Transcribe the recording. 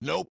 Nope.